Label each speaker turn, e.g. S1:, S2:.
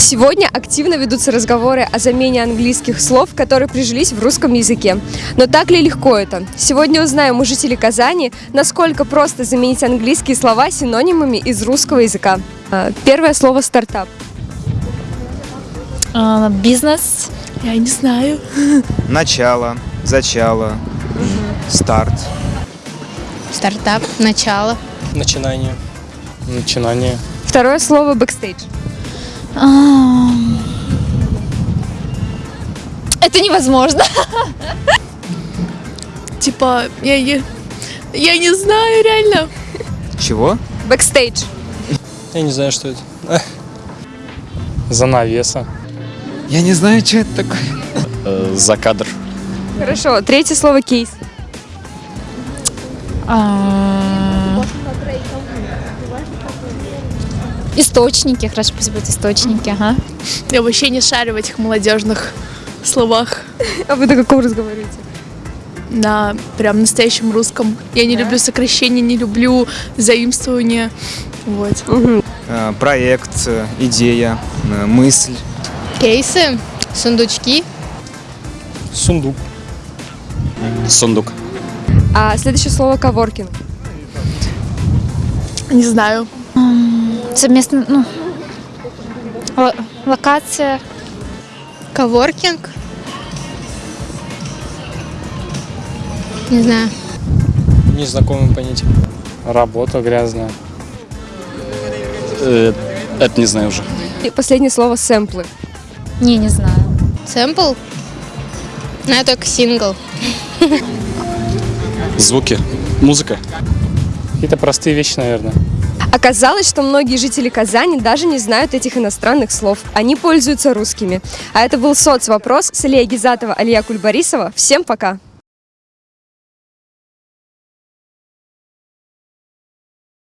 S1: Сегодня активно ведутся разговоры о замене английских слов, которые прижились в русском языке. Но так ли легко это? Сегодня узнаем у жителей Казани, насколько просто заменить английские слова синонимами из русского языка. А, Первое слово «стартап».
S2: А, Бизнес.
S3: Я не знаю.
S4: Начало, зачало, старт.
S2: Стартап. Начало.
S5: Начинание. Начинание.
S1: Второе слово «backstage».
S2: Это невозможно.
S3: Типа, я не... Я не знаю, реально.
S4: Чего?
S1: Бэкстейдж.
S5: Я не знаю, что это. Занавеса.
S4: Я не знаю, что это такое.
S6: Э, за кадр.
S1: Хорошо. Третье слово «кейс».
S2: А, Источники, хорошо, пусть будут источники, ага.
S3: Я вообще не шарю в этих молодежных словах.
S1: А вы на каком разговариваете?
S3: На прям настоящем русском. Я не люблю сокращения, не люблю заимствования. Вот.
S4: Э, Проект, э, идея, э, мысль.
S2: Кейсы, сундучки.
S5: Сундук.
S6: Сундук.
S1: А следующее слово «коворкинг».
S3: Не знаю.
S2: Совместно, ну, ло- локация.
S7: Коворкинг? Не знаю.
S5: Незнакомое понятие. Работа грязная.
S6: Э, это не знаю уже.
S1: И последнее слово «сэмплы».
S2: Не, не знаю.
S7: Сэмпл? Знаю только сингл.
S6: Звуки. Музыка.
S5: Какие-то простые вещи, наверное.
S1: Оказалось, что многие жители Казани даже не знают этих иностранных слов. Они пользуются русскими. А это был соцвопрос с Алия Гизатова, Алия Кульбарисова. Всем пока!